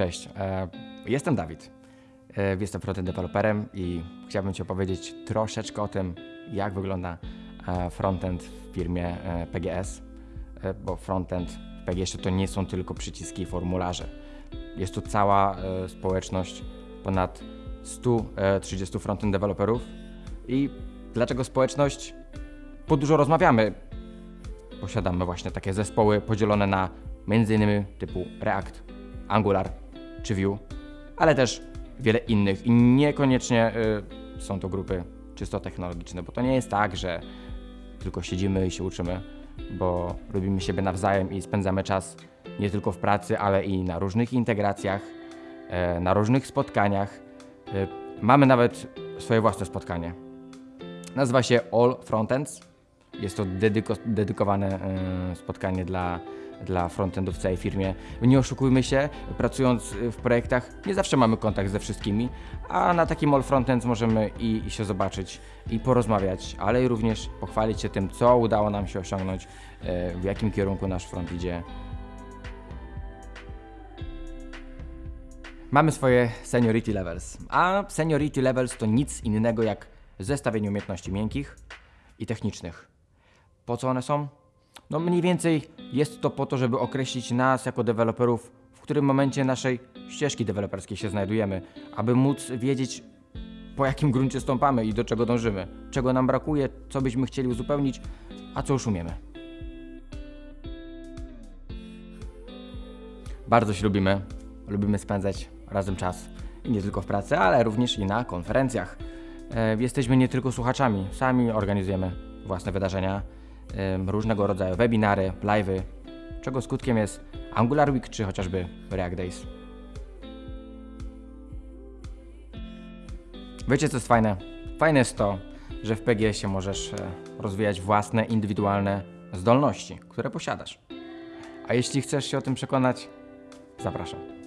Cześć, e, jestem Dawid. E, Jestem frontend deweloperem i chciałbym Ci opowiedzieć troszeczkę o tym, jak wygląda e, frontend w firmie PGS, bo frontend w PGS to nie są tylko przyciski i formularze. Jest to cała społeczność, ponad 130 frontend deweloperów. I dlaczego społeczność? Bo dużo rozmawiamy. Posiadamy właśnie takie zespoły podzielone na m.in. typu React, Angular czy Vue, ale też wiele innych i niekoniecznie y, są to grupy czysto technologiczne, bo to nie jest tak, że tylko siedzimy i się uczymy, bo lubimy siebie nawzajem i spędzamy czas nie tylko w pracy, ale i na różnych integracjach, e, na różnych spotkaniach. E, Mamy nawet swoje własne spotkanie. Nazywa się All Frontends. Jest to dedyko, dedykowane e, spotkanie dla, dla frontendów w całej firmie. Nie oszukujmy się, pracując w projektach nie zawsze mamy kontakt ze wszystkimi, a na takim All Frontends możemy i, i się zobaczyć, i porozmawiać, ale i również pochwalić się tym, co udało nam się osiągnąć, e, w jakim kierunku nasz front idzie. Mamy swoje seniority levels, a seniority levels to nic innego jak zestawienie umiejętności miękkich i technicznych. Po co one są? No mniej więcej jest to po to, żeby określić nas jako deweloperów, w którym momencie naszej ścieżki deweloperskiej się znajdujemy, aby móc wiedzieć po jakim gruncie stąpamy i do czego dążymy, czego nam brakuje, co byśmy chcieli uzupełnić, a co już umiemy. Bardzo się lubimy, lubimy spędzać razem czas i nie tylko w pracy, ale również i na konferencjach. E, Jesteśmy nie tylko słuchaczami, sami organizujemy własne wydarzenia, różnego rodzaju webinary, live'y, czego skutkiem jest Angular Week czy chociażby React Days. Wiecie co jest fajne? Fajne jest to, że w PGS-ie możesz e, rozwijać własne, indywidualne zdolności, które posiadasz. A jeśli chcesz się o tym przekonać, zapraszam.